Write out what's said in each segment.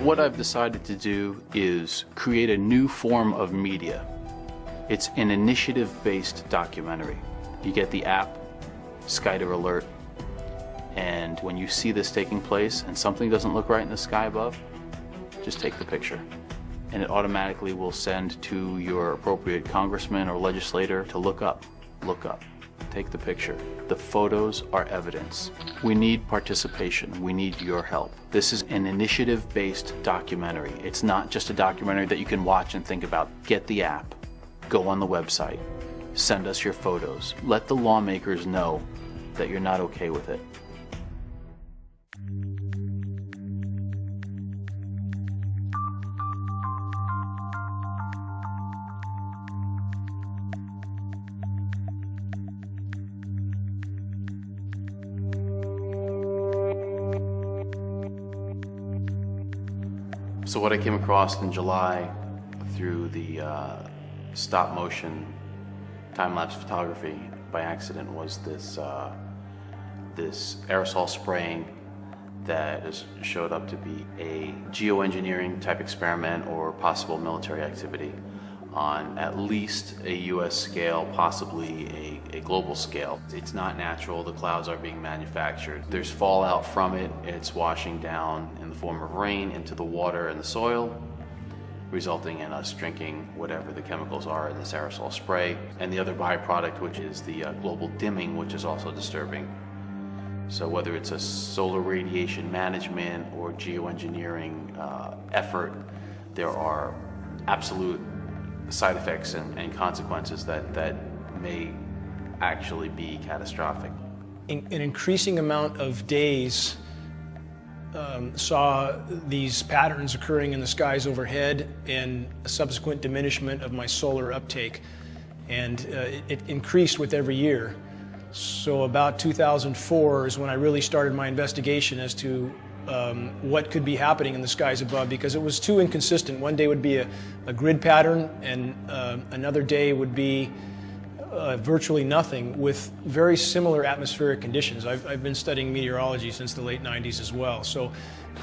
What I've decided to do is create a new form of media. It's an initiative-based documentary. You get the app, Skyder Alert, and when you see this taking place and something doesn't look right in the sky above, just take the picture. And it automatically will send to your appropriate congressman or legislator to look up, look up take the picture. The photos are evidence. We need participation. We need your help. This is an initiative-based documentary. It's not just a documentary that you can watch and think about. Get the app. Go on the website. Send us your photos. Let the lawmakers know that you're not okay with it. So what I came across in July through the uh, stop motion time-lapse photography by accident was this uh, this aerosol spraying that is, showed up to be a geoengineering type experiment or possible military activity on at least a US scale, possibly a, a, global scale. It's not natural, the clouds are being manufactured. There's fallout from it, it's washing down in the form of rain into the water and the soil, resulting in us drinking whatever the chemicals are in this aerosol spray. And the other byproduct, which is the uh, global dimming, which is also disturbing. So whether it's a solar radiation management or geoengineering uh, effort, there are absolute side effects and, and consequences that, that may actually be catastrophic. In, an increasing amount of days um, saw these patterns occurring in the skies overhead and a subsequent diminishment of my solar uptake. And uh, it, it increased with every year. So about 2004 is when I really started my investigation as to um, what could be happening in the skies above because it was too inconsistent. One day would be a, a grid pattern and uh, another day would be uh, virtually nothing with very similar atmospheric conditions. I've, I've, been studying meteorology since the late 90s as well. So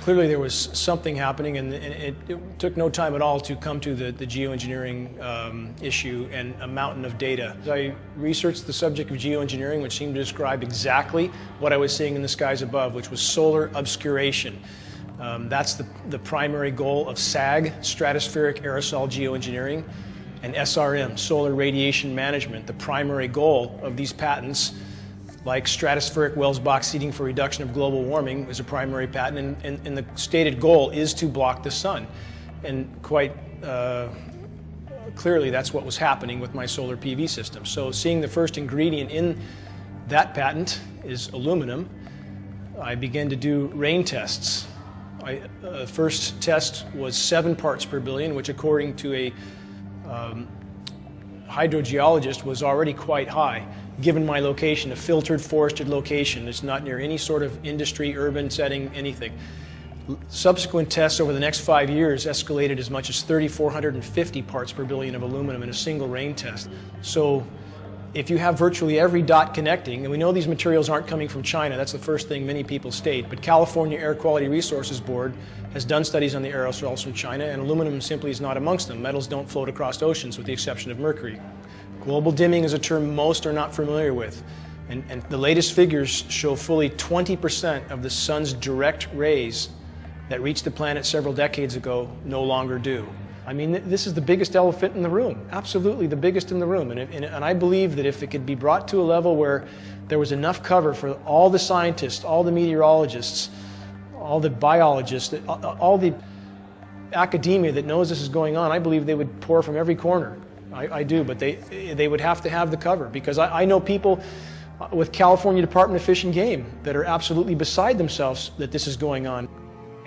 clearly there was something happening and, it, it, took no time at all to come to the, the geoengineering um, issue and a mountain of data. I researched the subject of geoengineering which seemed to describe exactly what I was seeing in the skies above, which was solar obscuration. Um, that's the, the primary goal of SAG, Stratospheric Aerosol Geoengineering, and SRM, Solar Radiation Management. The primary goal of these patents like stratospheric Welsbach seeding for reduction of global warming is a primary patent, and, and, and the stated goal is to block the sun. And quite uh, clearly, that's what was happening with my solar PV system. So, seeing the first ingredient in that patent is aluminum, I began to do rain tests. I, uh, first test was seven parts per billion, which, according to a um, hydrogeologist, was already quite high given my location, a filtered forested location. It's not near any sort of industry, urban setting, anything. Subsequent tests over the next five years escalated as much as 3,450 parts per billion of aluminum in a single rain test. So if you have virtually every dot connecting, and we know these materials aren't coming from China, that's the first thing many people state, but California Air Quality Resources Board has done studies on the aerosols from China, and aluminum simply is not amongst them. Metals don't float across oceans with the exception of mercury. Global dimming is a term most are not familiar with. And, and the latest figures show fully 20% of the sun's direct rays that reached the planet several decades ago no longer do. I mean, this is the biggest elephant in the room, absolutely the biggest in the room. And, and, and, I believe that if it could be brought to a level where there was enough cover for all the scientists, all the meteorologists, all the biologists, all the academia that knows this is going on, I believe they would pour from every corner I, I, do, but they, they would have to have the cover because I, I know people uh, with California Department of Fish and Game that are absolutely beside themselves that this is going on.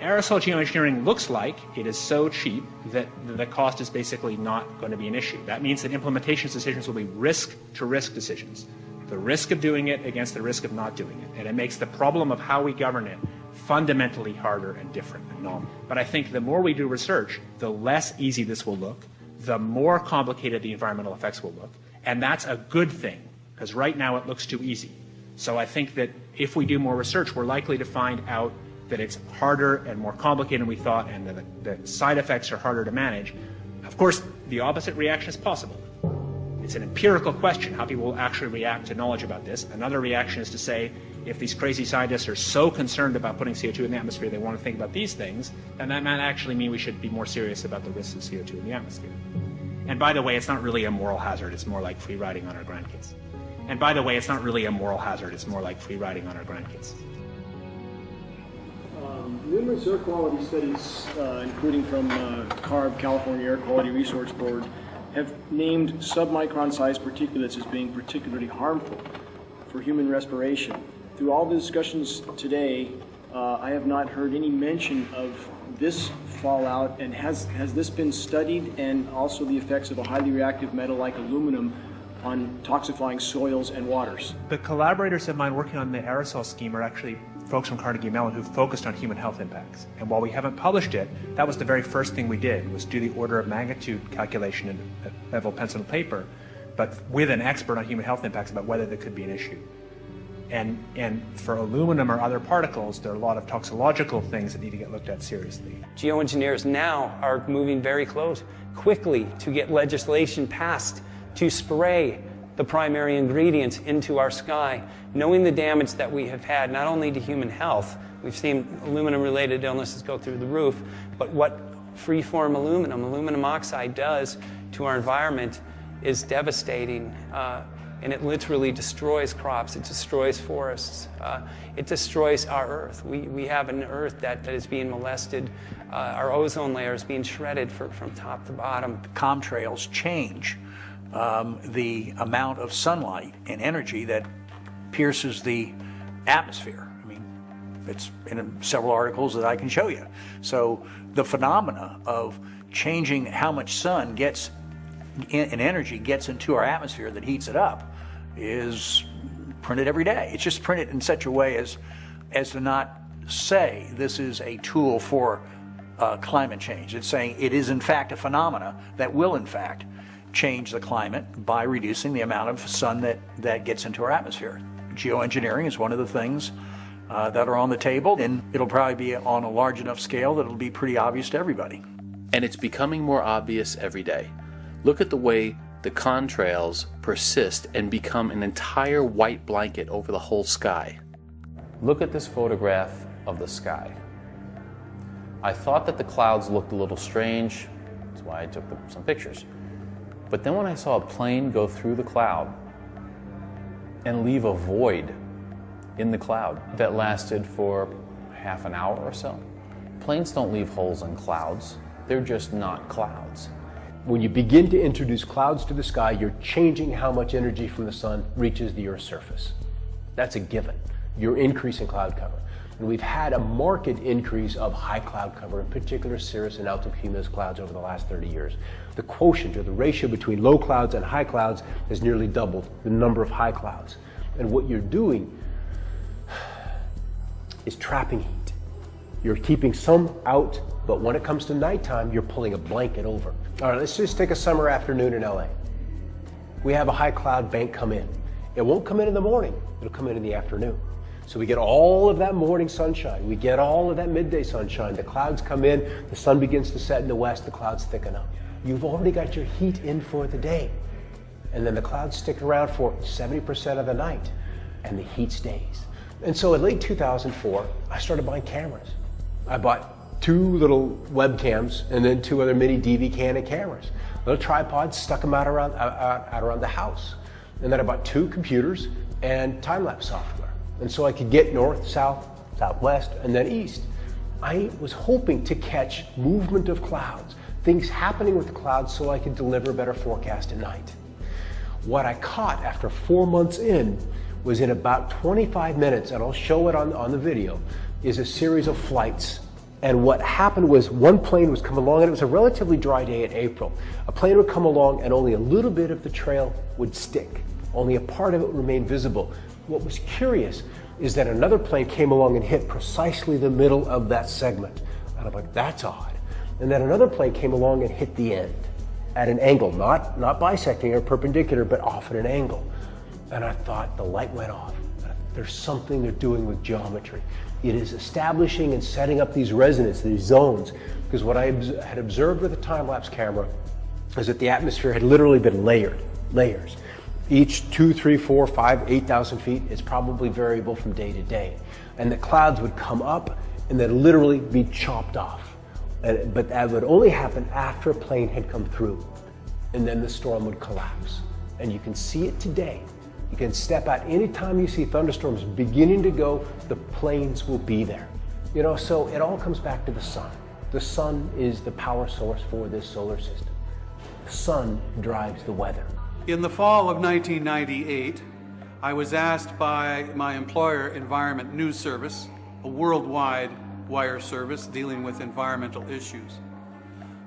Aerosol geoengineering looks like it is so cheap that the cost is basically not going to be an issue. That means that implementation decisions will be risk to risk decisions. The risk of doing it against the risk of not doing it. And it makes the problem of how we govern it fundamentally harder and different and novel. But I think the more we do research, the less easy this will look, the more complicated the environmental effects will look. And that's a good thing, because right now it looks too easy. So I think that if we do more research, we're likely to find out that it's harder and more complicated than we thought, and that the, side effects are harder to manage. Of course, the opposite reaction is possible. It's an empirical question how people will actually react to knowledge about this. Another reaction is to say, if these crazy scientists are so concerned about putting CO2 in the atmosphere, they want to think about these things, then that might actually mean we should be more serious about the risks of CO2 in the atmosphere. And by the way, it's not really a moral hazard, it's more like free riding on our grandkids. And by the way, it's not really a moral hazard, it's more like free riding on our grandkids. Um, numerous air quality studies, uh, including from uh, CARB, California Air Quality Resource Board, have named submicron sized particulates as being particularly harmful for human respiration. Through all the discussions today, uh, I have not heard any mention of this fallout, and has, has this been studied and also the effects of a highly reactive metal like aluminum on toxifying soils and waters? The collaborators of mine working on the aerosol scheme are actually folks from Carnegie Mellon who focused on human health impacts. And while we haven't published it, that was the very first thing we did, was do the order of magnitude calculation in a level pencil and paper, but with an expert on human health impacts about whether there could be an issue. And, and for aluminum or other particles, there are a lot of toxicological things that need to get looked at seriously. Geoengineers now are moving very close, quickly to get legislation passed to spray the primary ingredients into our sky, knowing the damage that we have had not only to human health, we've seen aluminum related illnesses go through the roof, but what free-form aluminum, aluminum oxide does to our environment is devastating. Uh, and it literally destroys crops, it destroys forests, uh, it destroys our earth. We, we have an earth that, that is being molested, uh, our ozone layer is being shredded for, from top to bottom. Comtrails change um, the amount of sunlight and energy that pierces the atmosphere. I mean, it's in several articles that I can show you. So the phenomena of changing how much sun gets and energy gets into our atmosphere that heats it up is printed every day. It's just printed in such a way as as to not say this is a tool for uh, climate change. It's saying it is in fact a phenomena that will in fact change the climate by reducing the amount of sun that, that gets into our atmosphere. Geoengineering is one of the things uh, that are on the table, and it'll probably be on a large enough scale that it'll be pretty obvious to everybody. And it's becoming more obvious every day. Look at the way the contrails persist and become an entire white blanket over the whole sky. Look at this photograph of the sky. I thought that the clouds looked a little strange, that's why I took some pictures. But then when I saw a plane go through the cloud and leave a void in the cloud that lasted for half an hour or so, planes don't leave holes in clouds. They're just not clouds. When you begin to introduce clouds to the sky, you're changing how much energy from the sun reaches the Earth's surface. That's a given. You're increasing cloud cover. And we've had a marked increase of high cloud cover, in particular cirrus and altocumulus clouds over the last 30 years. The quotient or the ratio between low clouds and high clouds has nearly doubled the number of high clouds. And what you're doing is trapping heat. You're keeping some out, but when it comes to nighttime, you're pulling a blanket over. All right, let's just take a summer afternoon in LA. We have a high cloud bank come in. It won't come in in the morning, it'll come in in the afternoon. So we get all of that morning sunshine. We get all of that midday sunshine. The clouds come in, the sun begins to set in the west, the clouds thicken up. You've already got your heat in for the day. And then the clouds stick around for 70% of the night, and the heat stays. And so in late 2004, I started buying cameras. I bought two little webcams and then two other mini DV Canon cameras. Little tripods, stuck them out around, out, out around the house. And then I bought two computers and time-lapse software and so I could get north, south, southwest, and then east. I was hoping to catch movement of clouds, things happening with the clouds so I could deliver a better forecast at night. What I caught after four months in was in about 25 minutes, and I'll show it on, on the video, is a series of flights. And what happened was one plane was coming along, and it was a relatively dry day in April. A plane would come along, and only a little bit of the trail would stick. Only a part of it remained visible. What was curious is that another plane came along and hit precisely the middle of that segment. And I'm like, that's odd. And then another plane came along and hit the end at an angle, not, not bisecting or perpendicular, but off at an angle. And I thought the light went off. There's something they're doing with geometry. It is establishing and setting up these resonances, these zones, because what I had observed with a time-lapse camera is that the atmosphere had literally been layered, layers. Each two, three, four, five, 8,000 feet is probably variable from day to day. And the clouds would come up and then literally be chopped off. But that would only happen after a plane had come through. And then the storm would collapse. And you can see it today. You can step out anytime you see thunderstorms beginning to go, the planes will be there. You know, so it all comes back to the sun. The sun is the power source for this solar system. The sun drives the weather. In the fall of 1998, I was asked by my employer, Environment News Service, a worldwide wire service dealing with environmental issues,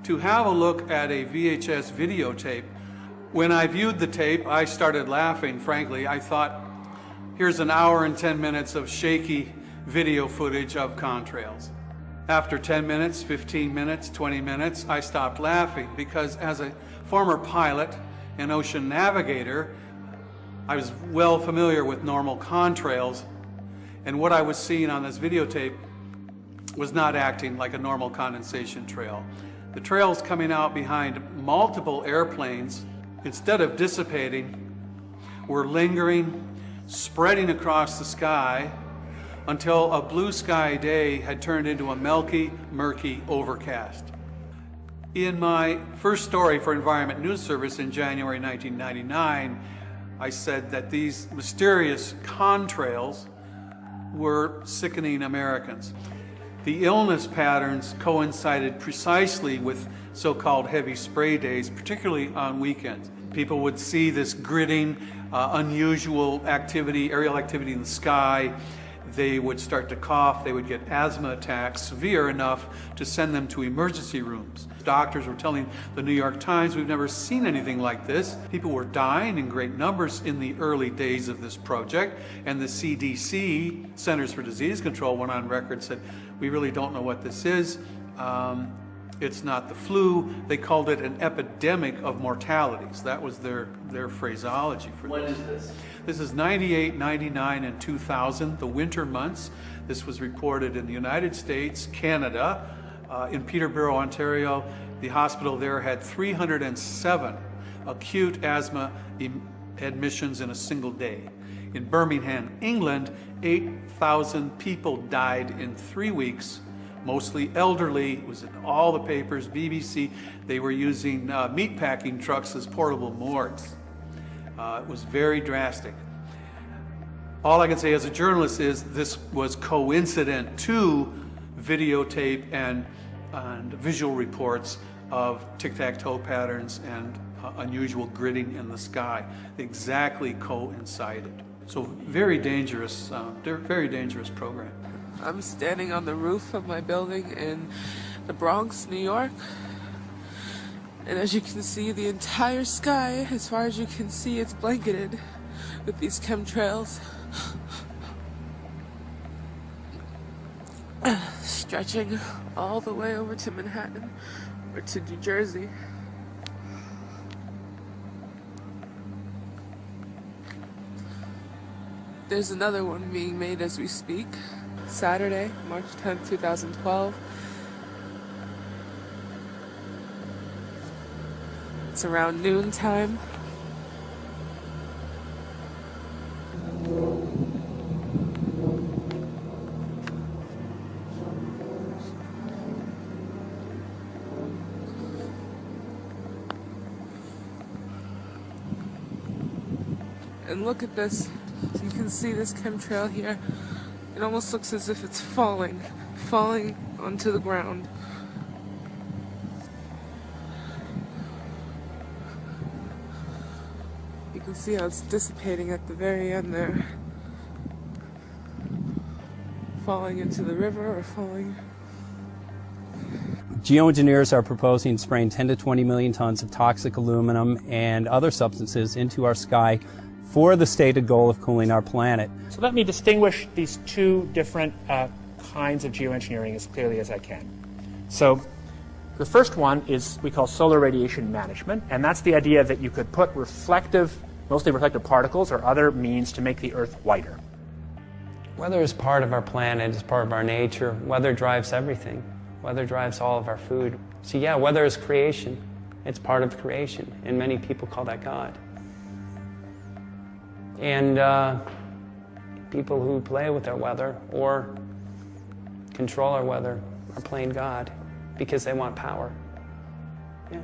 to have a look at a VHS videotape. When I viewed the tape, I started laughing, frankly. I thought, here's an hour and 10 minutes of shaky video footage of contrails. After 10 minutes, 15 minutes, 20 minutes, I stopped laughing because as a former pilot, an ocean navigator, I was well familiar with normal contrails, and what I was seeing on this videotape was not acting like a normal condensation trail. The trails coming out behind multiple airplanes, instead of dissipating, were lingering, spreading across the sky until a blue sky day had turned into a milky, murky overcast. In my first story for Environment News Service in January 1999, I said that these mysterious contrails were sickening Americans. The illness patterns coincided precisely with so-called heavy spray days, particularly on weekends. People would see this gridding, uh, unusual activity, aerial activity in the sky, they would start to cough, they would get asthma attacks, severe enough to send them to emergency rooms. Doctors were telling the New York Times, we've never seen anything like this. People were dying in great numbers in the early days of this project, and the CDC, Centers for Disease Control, went on record said, we really don't know what this is. Um, it's not the flu. They called it an epidemic of mortalities. That was their, their phraseology for When this. is this? This is 98, 99, and 2000, the winter months. This was reported in the United States, Canada, uh, in Peterborough, Ontario. The hospital there had 307 acute asthma em- admissions in a single day. In Birmingham, England, 8,000 people died in three weeks mostly elderly. It was in all the papers, BBC. They were using uh, meatpacking trucks as portable morgues. Uh, it was very drastic. All I can say as a journalist is this was coincident to videotape and, and visual reports of tic-tac-toe patterns and uh, unusual gridding in the sky. Exactly coincided. So very dangerous, uh, very dangerous program. I'm standing on the roof of my building in the Bronx, New York. And as you can see, the entire sky, as far as you can see, it's blanketed with these chemtrails. Stretching all the way over to Manhattan or to New Jersey. There's another one being made as we speak. Saturday, March 10th, 2012. It's around noon time. And look at this. You can see this chemtrail here. It almost looks as if it's falling, falling onto the ground. You can see how it's dissipating at the very end there. Falling into the river or falling. Geoengineers are proposing spraying 10 to 20 million tons of toxic aluminum and other substances into our sky for the stated goal of cooling our planet. So let me distinguish these two different uh, kinds of geoengineering as clearly as I can. So the first one is we call solar radiation management, and that's the idea that you could put reflective, mostly reflective particles or other means to make the Earth whiter. Weather is part of our planet, it's part of our nature. Weather drives everything. Weather drives all of our food. So, yeah, weather is creation. It's part of creation, and many people call that God. And uh, people who play with our weather or control our weather are playing God because they want power. Yeah.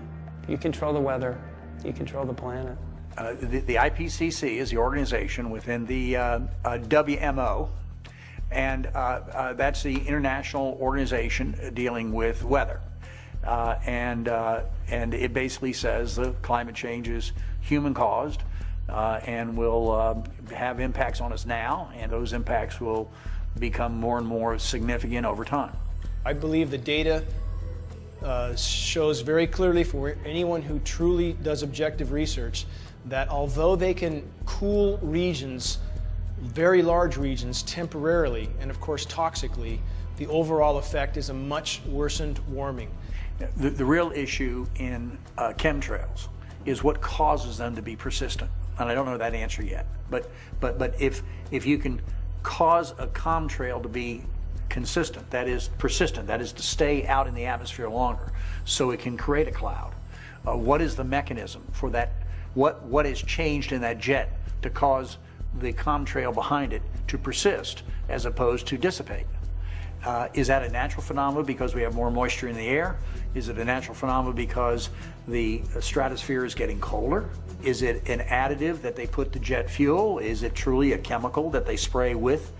You control the weather, you control the planet. Uh, the, the, IPCC is the organization within the uh, uh, WMO, and uh, uh, that's the international organization dealing with weather. Uh, and, and it basically says the climate change is human caused and will have impacts on us now, and those impacts will become more and more significant over time. I believe the data uh, shows very clearly for anyone who truly does objective research that although they can cool regions, very large regions, temporarily and of course toxically, the overall effect is a much worsened warming. The, the real issue in uh, chemtrails is what causes them to be persistent. And I don't know that answer yet. But, but, but if, if you can cause a chemtrail to be consistent, that is persistent, that is to stay out in the atmosphere longer so it can create a cloud, uh, what is the mechanism for that what, what has changed in that jet to cause the contrail behind it to persist as opposed to dissipate? Uh, is that a natural phenomenon because we have more moisture in the air? Is it a natural phenomenon because the stratosphere is getting colder? Is it an additive that they put to jet fuel? Is it truly a chemical that they spray with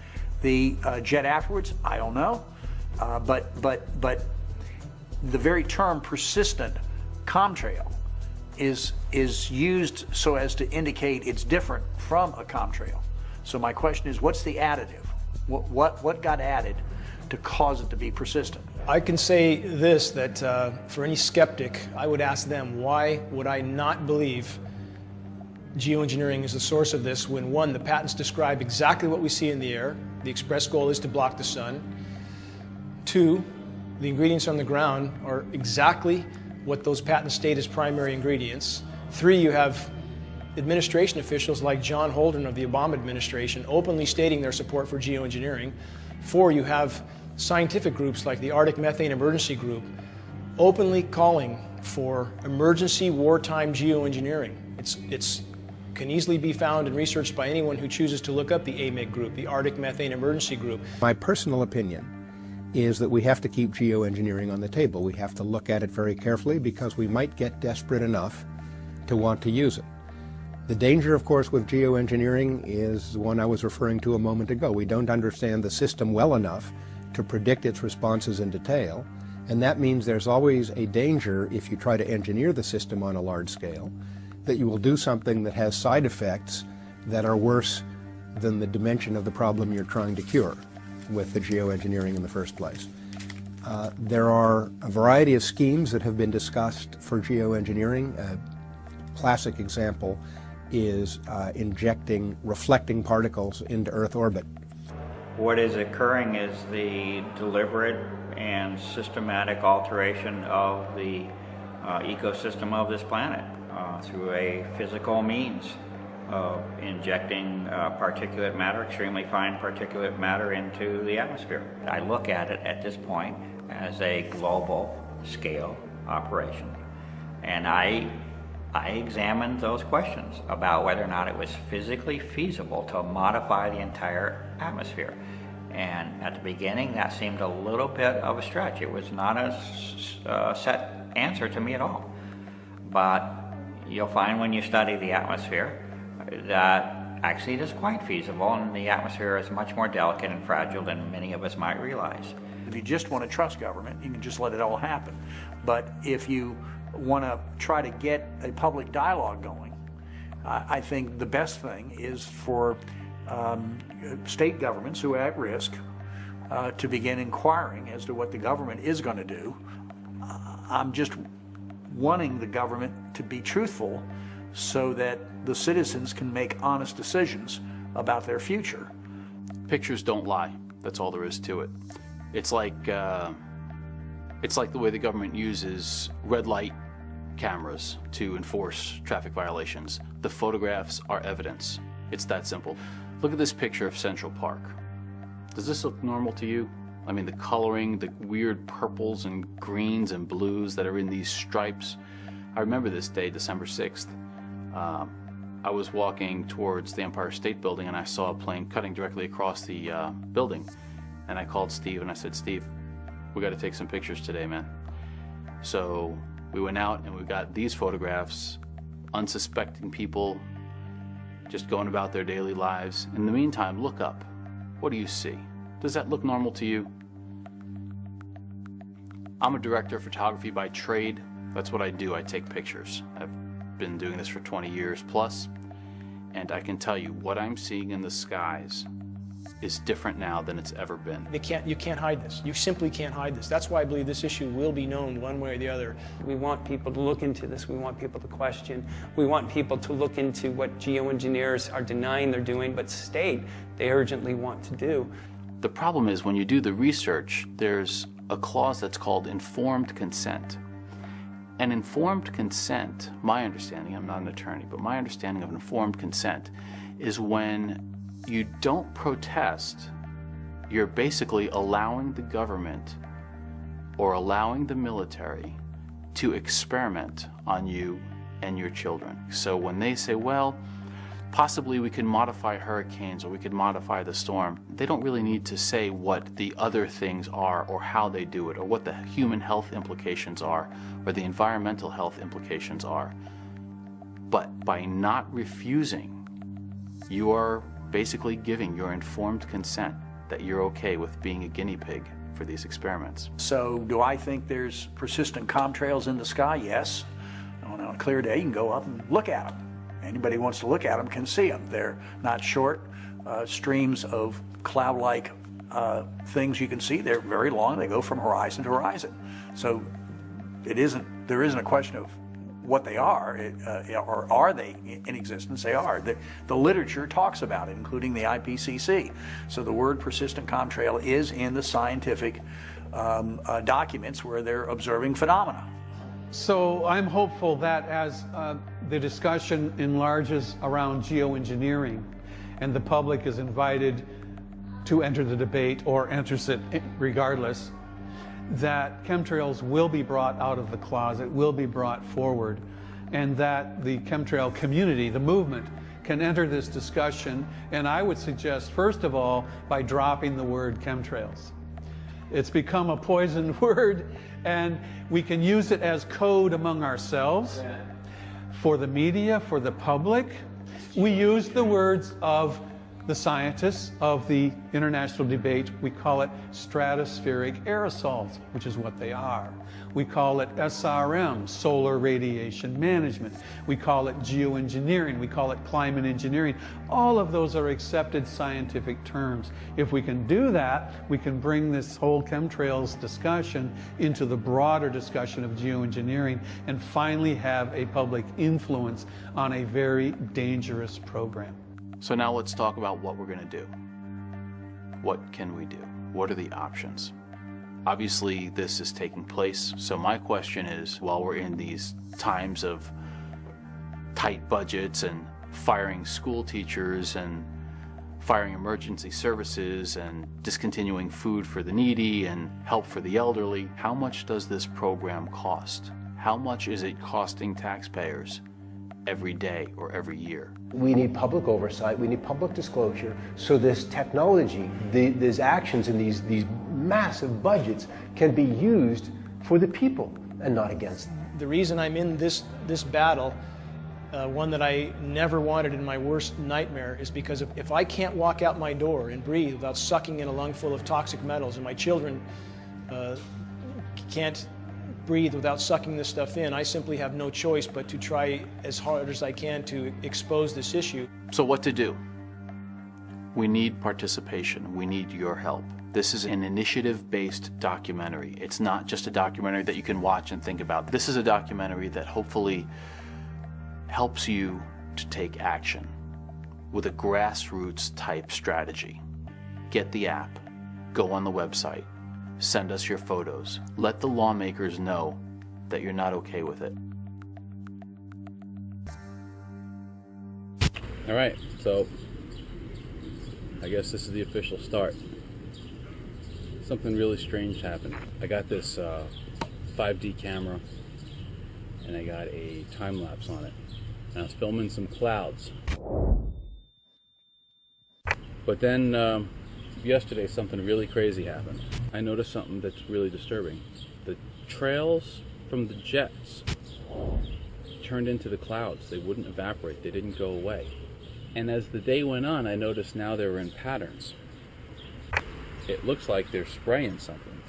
the uh, jet afterwards? I don't know. Uh, but, but, but the very term persistent contrail is, is used so as to indicate it's different from a contrail. So my question is, what's the additive? What, what, what got added to cause it to be persistent? I can say this, that uh, for any skeptic, I would ask them, why would I not believe geoengineering is the source of this when one, the patents describe exactly what we see in the air, the express goal is to block the sun. Two, the ingredients on the ground are exactly what those patents state as primary ingredients. Three, you have administration officials like John Holdren of the Obama administration openly stating their support for geoengineering. Four, you have scientific groups like the Arctic Methane Emergency Group openly calling for emergency wartime geoengineering. It's, it's can easily be found and researched by anyone who chooses to look up the AMEG group, the Arctic Methane Emergency Group. My personal opinion is that we have to keep geoengineering on the table. We have to look at it very carefully because we might get desperate enough to want to use it. The danger, of course, with geoengineering is the one I was referring to a moment ago. We don't understand the system well enough to predict its responses in detail, and that means there's always a danger if you try to engineer the system on a large scale that you will do something that has side effects that are worse than the dimension of the problem you're trying to cure with the geoengineering in the first place. Uh, there are a variety of schemes that have been discussed for geoengineering. A classic example is uh, injecting reflecting particles into Earth orbit. What is occurring is the deliberate and systematic alteration of the uh, ecosystem of this planet uh, through a physical means of injecting uh, particulate matter, extremely fine particulate matter into the atmosphere. I look at it at this point as a global scale operation. And I, I examined those questions about whether or not it was physically feasible to modify the entire atmosphere. And at the beginning, that seemed a little bit of a stretch. It was not a uh, set answer to me at all. But you'll find when you study the atmosphere that actually it is quite feasible and the atmosphere is much more delicate and fragile than many of us might realize. If you just want to trust government, you can just let it all happen. But if you want to try to get a public dialogue going, I think the best thing is for um, state governments who are at risk uh, to begin inquiring as to what the government is going to do. Uh, I'm just wanting the government to be truthful so that the citizens can make honest decisions about their future. Pictures don't lie. That's all there is to it. It's like uh, it's like the way the government uses red light cameras to enforce traffic violations. The photographs are evidence. It's that simple. Look at this picture of Central Park. Does this look normal to you? I mean, the coloring, the weird purples and greens and blues that are in these stripes. I remember this day, December 6th. Um, I was walking towards the Empire State Building and I saw a plane cutting directly across the uh, building. And I called Steve and I said, Steve, we got to take some pictures today, man. So we went out and we got these photographs, unsuspecting people just going about their daily lives. In the meantime, look up. What do you see? Does that look normal to you? I'm a director of photography by trade. That's what I do. I take pictures. I've been doing this for 20 years plus, and I can tell you what I'm seeing in the skies is different now than it's ever been. They can't, you can't hide this. You simply can't hide this. That's why I believe this issue will be known one way or the other. We want people to look into this. We want people to question. We want people to look into what geoengineers are denying they're doing, but state they urgently want to do. The problem is when you do the research, there's a clause that's called informed consent. And informed consent, my understanding, I'm not an attorney, but my understanding of informed consent is when you don't protest, you're basically allowing the government or allowing the military to experiment on you and your children. So when they say, well, possibly we can modify hurricanes or we could modify the storm, they don't really need to say what the other things are or how they do it or what the human health implications are or the environmental health implications are. But by not refusing, you are basically giving your informed consent that you're okay with being a guinea pig for these experiments. So do I think there's persistent contrails in the sky? Yes. On a clear day, you can go up and look at them. Anybody who wants to look at them can see them. They're not short uh, streams of cloud-like uh, things you can see. They're very long. They go from horizon to horizon. So it isn't. There isn't a question of what they are, uh, or are they in existence? They are. The, the, literature talks about it, including the IPCC. So the word persistent contrail is in the scientific um, uh, documents where they're observing phenomena. So I'm hopeful that as uh, the discussion enlarges around geoengineering and the public is invited to enter the debate or enters it regardless, that chemtrails will be brought out of the closet, will be brought forward, and that the chemtrail community, the movement, can enter this discussion. And I would suggest, first of all, by dropping the word chemtrails. It's become a poisoned word, and we can use it as code among ourselves, for the media, for the public. We use the words of the scientists of the international debate, we call it stratospheric aerosols, which is what they are. We call it SRM, solar radiation management. We call it geoengineering. We call it climate engineering. All of those are accepted scientific terms. If we can do that, we can bring this whole chemtrails discussion into the broader discussion of geoengineering and finally have a public influence on a very dangerous program. So now let's talk about what we're going to do. What can we do? What are the options? Obviously, this is taking place. So my question is, while we're in these times of tight budgets and firing school teachers and firing emergency services and discontinuing food for the needy and help for the elderly, how much does this program cost? How much is it costing taxpayers every day or every year? We need public oversight, we need public disclosure, so this technology, the, these actions and these, these massive budgets can be used for the people and not against them. The reason I'm in this, this battle, uh, one that I never wanted in my worst nightmare, is because if, if I can't walk out my door and breathe without sucking in a lungful of toxic metals, and my children uh, can't breathe without sucking this stuff in. I simply have no choice but to try as hard as I can to expose this issue. So what to do? We need participation. We need your help. This is an initiative-based documentary. It's not just a documentary that you can watch and think about. This is a documentary that hopefully helps you to take action with a grassroots type strategy. Get the app, go on the website, Send us your photos. Let the lawmakers know that you're not okay with it. All right, so I guess this is the official start. something really strange happened. I got this uh, 5D camera and I got a time lapse on it. And I was filming some clouds. But then um, yesterday something really crazy happened. I noticed something that's really disturbing. The trails from the jets turned into the clouds. They wouldn't evaporate. They didn't go away. And as the day went on, I noticed now they were in patterns. It looks like they're spraying something.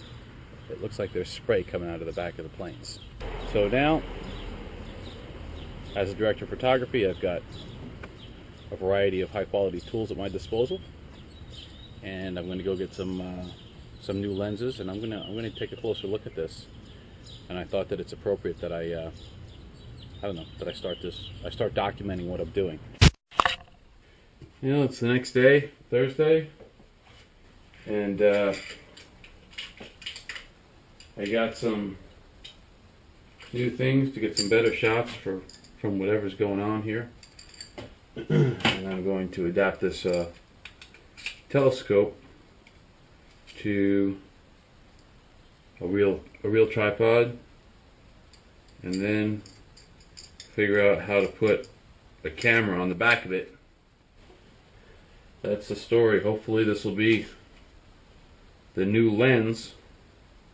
It looks like there's spray coming out of the back of the planes. So now, as a director of photography, I've got a variety of high quality tools at my disposal. And I'm going to go get some uh, some new lenses and I'm to I'm to take a closer look at this. And I thought that it's appropriate that I uh, I don't know, that I start this I start documenting what I'm doing. You know, it's the next day, Thursday, and uh, I got some new things to get some better shots for from whatever's going on here. and I'm going to adapt this uh, telescope to a real a real tripod and then figure out how to put a camera on the back of it. That's the story. Hopefully this will be the new lens.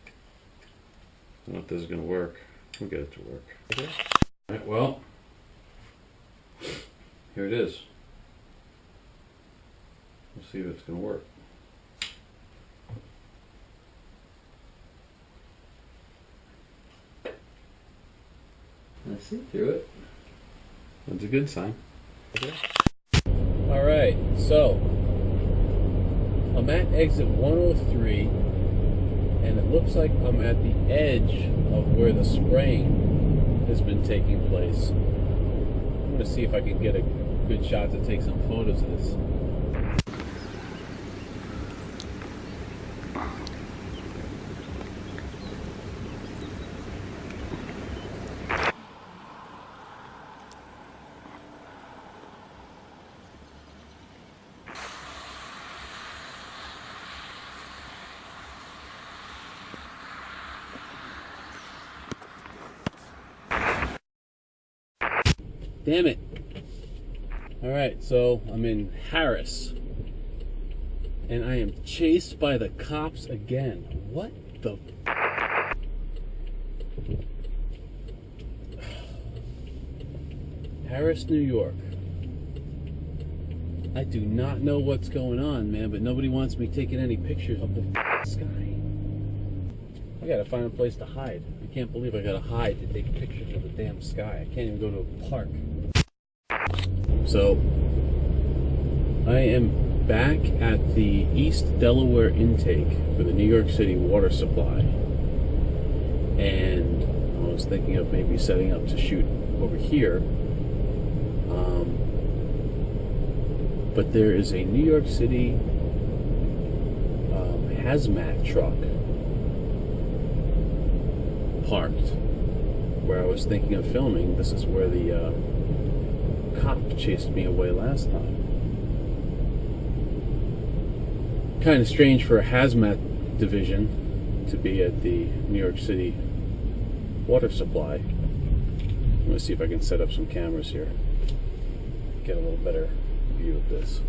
I don't know if this is going to work. We'll get it to work. Okay. Well, here it is. We'll see if it's going to work. I see through it. That's a good sign. Okay. All right, so I'm at exit 103, and it looks like I'm at the edge of where the spraying has been taking place. I'm going to see if I can get a good shot to take some photos of this. Damn it. Alright, so I'm in Harris. And I am chased by the cops again. What the... Harris, New York. I do not know what's going on, man, but nobody wants me taking any pictures of the sky. I gotta find a place to hide. I can't believe I gotta hide to take pictures of the damn sky. I can't even go to a park. So, I am back at the East Delaware intake for the New York City water supply. And I was thinking of maybe setting up to shoot over here. Um, but there is a New York City um, hazmat truck parked where I was thinking of filming. This is where the uh, Ah, cop chased me away last time. Kind of strange for a hazmat division to be at the New York City water supply. Going to see if I can set up some cameras here. Get a little better view of this.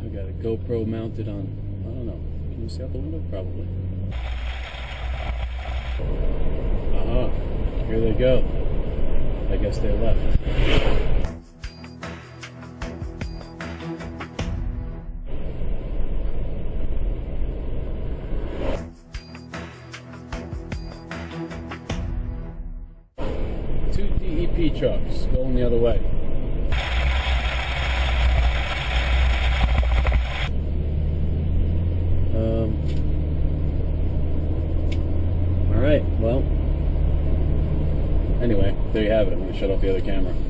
I got a GoPro mounted on, I don't know, can you see out the window? Probably. Uh-huh. Here they go. I guess they left. Two DEP trucks going the other way. Um, all right, well, anyway, there you have it. I'm going to shut off the other camera.